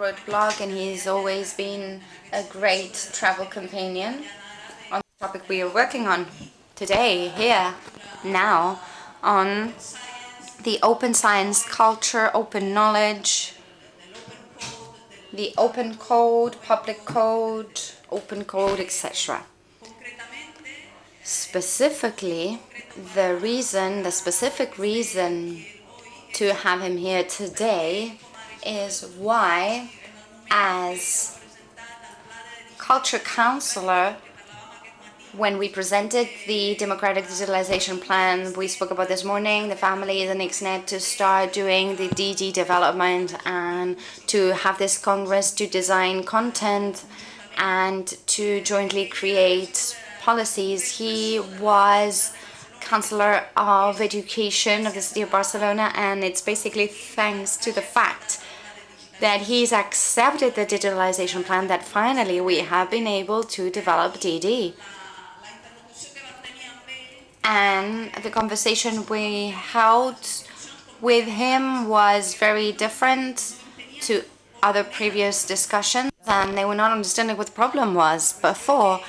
Road blog and he's always been a great travel companion on the topic we are working on today, here, now, on the open science culture, open knowledge, the open code, public code, open code, etc. Specifically, the reason, the specific reason to have him here today is why, as culture counselor, when we presented the democratic digitalization plan we spoke about this morning, the family the an XNet to start doing the DD development and to have this congress to design content and to jointly create policies. He was Chancellor of Education of the City of Barcelona and it's basically thanks to the fact that he's accepted the digitalization plan that finally we have been able to develop DD. And the conversation we held with him was very different to other previous discussions and they were not understanding what the problem was before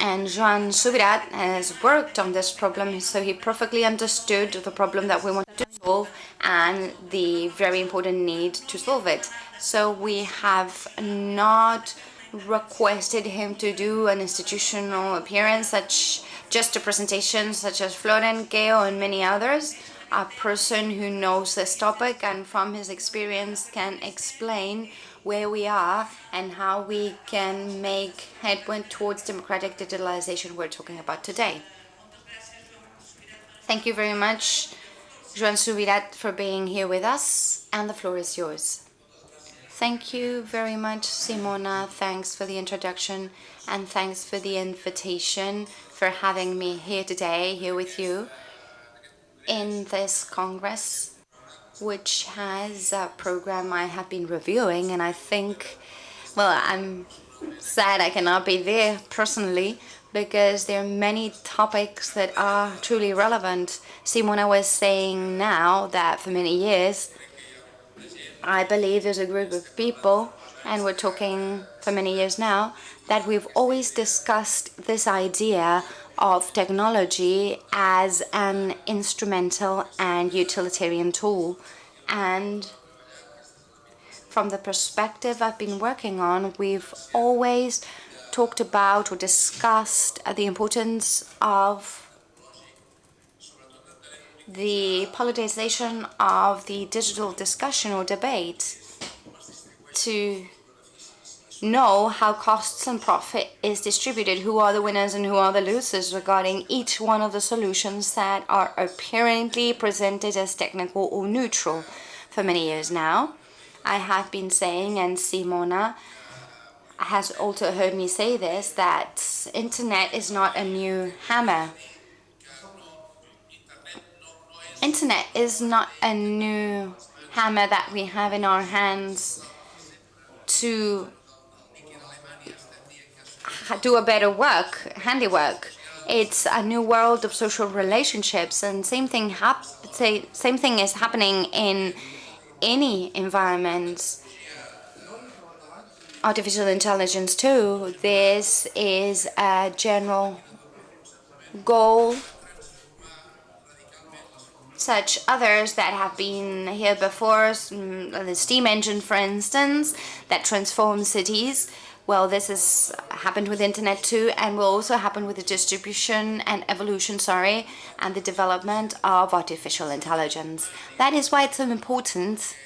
and Joan Subirats uh, has worked on this problem, so he perfectly understood the problem that we wanted to solve and the very important need to solve it. So we have not requested him to do an institutional appearance, such just a presentation such as Florent Geo and many others, a person who knows this topic and from his experience can explain where we are and how we can make headway towards democratic digitalization we're talking about today. Thank you very much, Joan Subirats, for being here with us, and the floor is yours. Thank you very much, Simona. Thanks for the introduction, and thanks for the invitation for having me here today, here with you in this Congress which has a program I have been reviewing and I think, well, I'm sad I cannot be there personally because there are many topics that are truly relevant. Simona was saying now that for many years, I believe there's a group of people, and we're talking for many years now, that we've always discussed this idea of technology as an instrumental and utilitarian tool. And from the perspective I've been working on, we've always talked about or discussed the importance of the politicization of the digital discussion or debate to know how costs and profit is distributed, who are the winners and who are the losers regarding each one of the solutions that are apparently presented as technical or neutral for many years now. I have been saying, and Simona has also heard me say this, that internet is not a new hammer. Internet is not a new hammer that we have in our hands to do a better work, handiwork. It's a new world of social relationships, and same thing hap same thing is happening in any environment. Artificial intelligence too. This is a general goal such others that have been here before, mm, the steam engine for instance, that transforms cities. Well, this has happened with internet too and will also happen with the distribution and evolution, sorry, and the development of artificial intelligence. That is why it's so important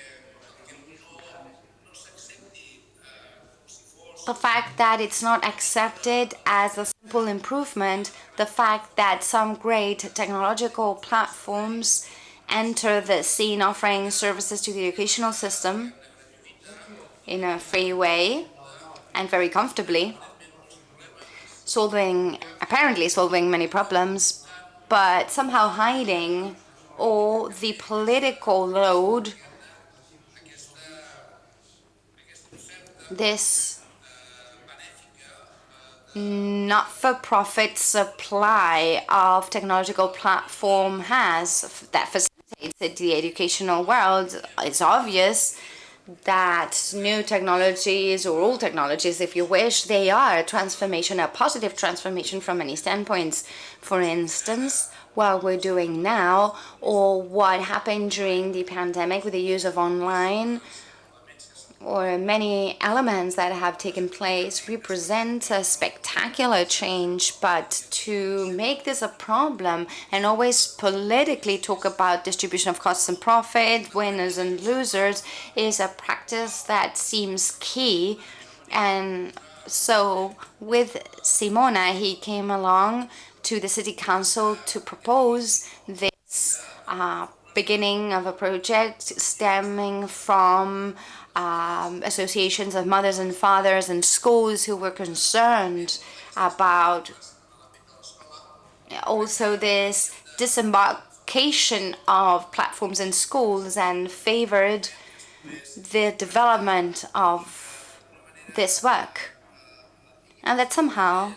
the fact that it's not accepted as a simple improvement, the fact that some great technological platforms enter the scene offering services to the educational system in a free way, and very comfortably, solving, apparently solving many problems, but somehow hiding all the political load this not-for-profit supply of technological platform has that facilitates the educational world. It's obvious that new technologies or old technologies, if you wish, they are a transformation, a positive transformation from many standpoints. For instance, what we're doing now or what happened during the pandemic with the use of online or many elements that have taken place represent a spectacular change, but to make this a problem and always politically talk about distribution of costs and profit, winners and losers, is a practice that seems key. And so with Simona, he came along to the city council to propose this uh, beginning of a project stemming from um, associations of mothers and fathers and schools who were concerned about also this disembarkation of platforms in schools and favored the development of this work. And that somehow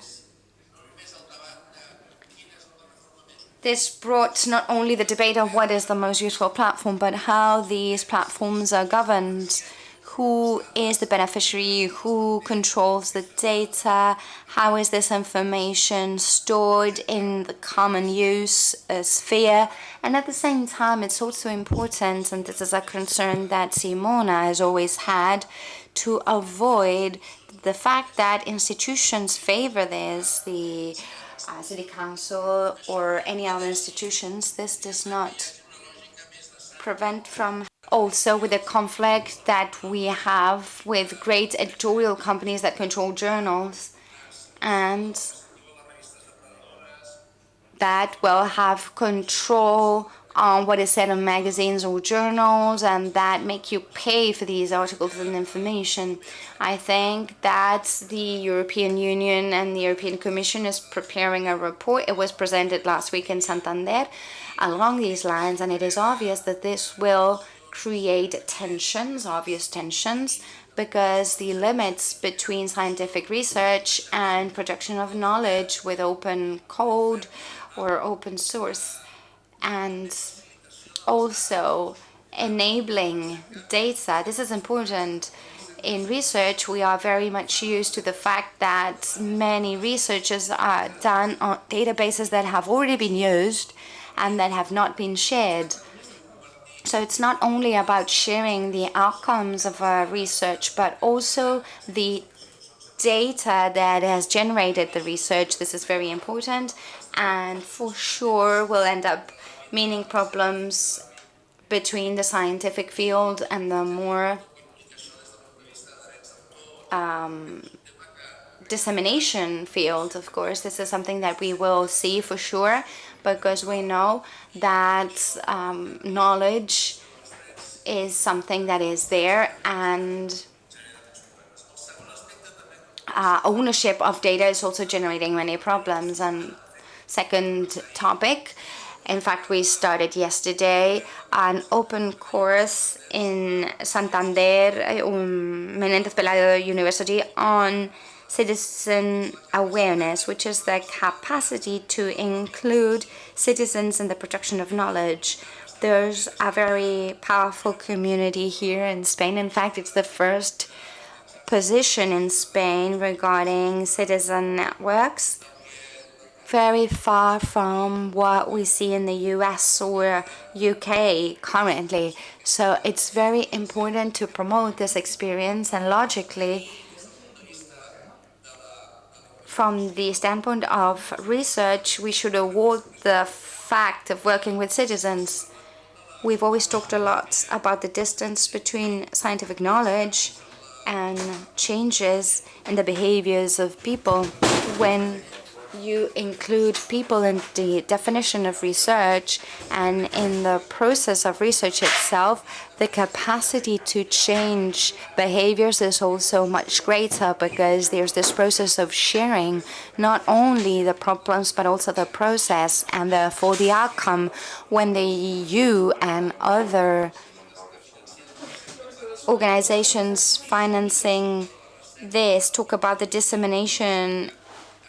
this brought not only the debate of what is the most useful platform, but how these platforms are governed. Who is the beneficiary, who controls the data, how is this information stored in the common use uh, sphere. And at the same time, it's also important, and this is a concern that Simona has always had, to avoid the fact that institutions favor this, the uh, city council or any other institutions, this does not prevent from also with the conflict that we have with great editorial companies that control journals and that will have control on what is said in magazines or journals and that make you pay for these articles and information. I think that the European Union and the European Commission is preparing a report. It was presented last week in Santander along these lines and it is obvious that this will create tensions, obvious tensions, because the limits between scientific research and production of knowledge with open code or open source and also enabling data. This is important. In research, we are very much used to the fact that many researches are done on databases that have already been used and that have not been shared. So it's not only about sharing the outcomes of our research, but also the data that has generated the research. This is very important and for sure will end up meaning problems between the scientific field and the more um, dissemination field, of course. This is something that we will see for sure because we know that um, knowledge is something that is there and uh, ownership of data is also generating many problems. And second topic, in fact, we started yesterday an open course in Santander, um, Menéndez Pelayo University on citizen awareness, which is the capacity to include citizens in the production of knowledge. There's a very powerful community here in Spain. In fact, it's the first position in Spain regarding citizen networks very far from what we see in the US or UK currently. So it's very important to promote this experience and logically from the standpoint of research, we should award the fact of working with citizens. We've always talked a lot about the distance between scientific knowledge and changes in the behaviors of people when you include people in the definition of research and in the process of research itself, the capacity to change behaviors is also much greater because there's this process of sharing not only the problems but also the process and therefore the outcome when the EU and other organizations financing this talk about the dissemination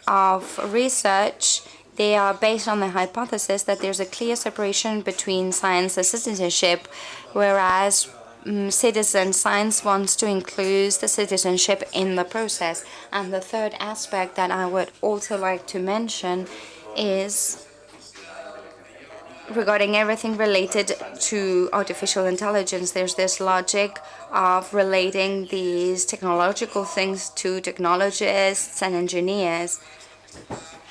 of research, they are based on the hypothesis that there's a clear separation between science and citizenship, whereas um, citizen. Science wants to include the citizenship in the process. And the third aspect that I would also like to mention is regarding everything related to artificial intelligence. There's this logic of relating these technological things to technologists and engineers.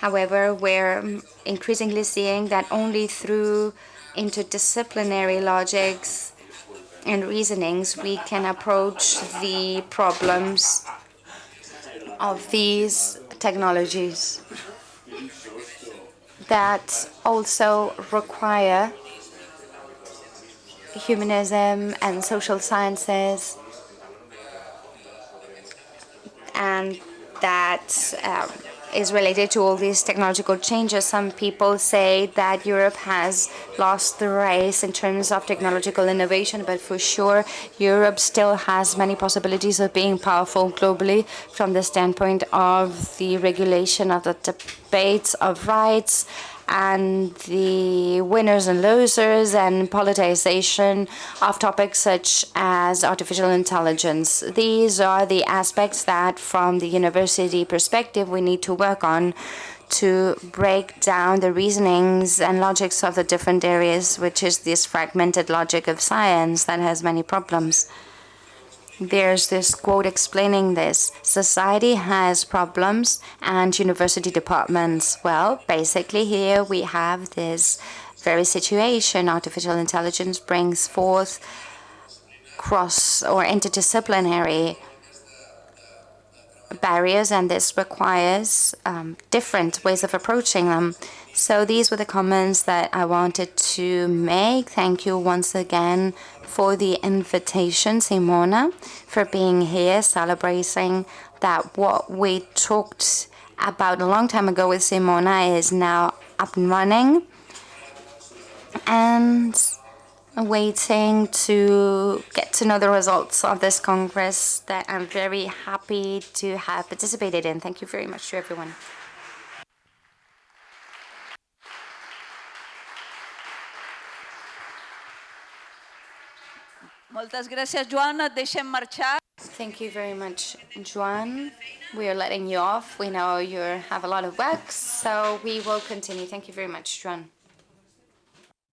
However, we're increasingly seeing that only through interdisciplinary logics and reasonings we can approach the problems of these technologies that also require humanism and social sciences and that um, is related to all these technological changes. Some people say that Europe has lost the race in terms of technological innovation, but for sure Europe still has many possibilities of being powerful globally from the standpoint of the regulation of the debates of rights and the winners and losers and politicization of topics such as artificial intelligence. These are the aspects that from the university perspective we need to work on to break down the reasonings and logics of the different areas, which is this fragmented logic of science that has many problems. There's this quote explaining this. Society has problems and university departments. Well, basically here we have this very situation. Artificial intelligence brings forth cross or interdisciplinary barriers and this requires um, different ways of approaching them. So these were the comments that I wanted to make. Thank you once again for the invitation, Simona, for being here, celebrating that what we talked about a long time ago with Simona is now up and running. And waiting to get to know the results of this Congress that I'm very happy to have participated in. Thank you very much to everyone. Moltes gràcies, Joan. Et deixem marxar. Thank you very much, Joan. We are letting you off. We know you have a lot of work, so we will continue. Thank you very much, Joan.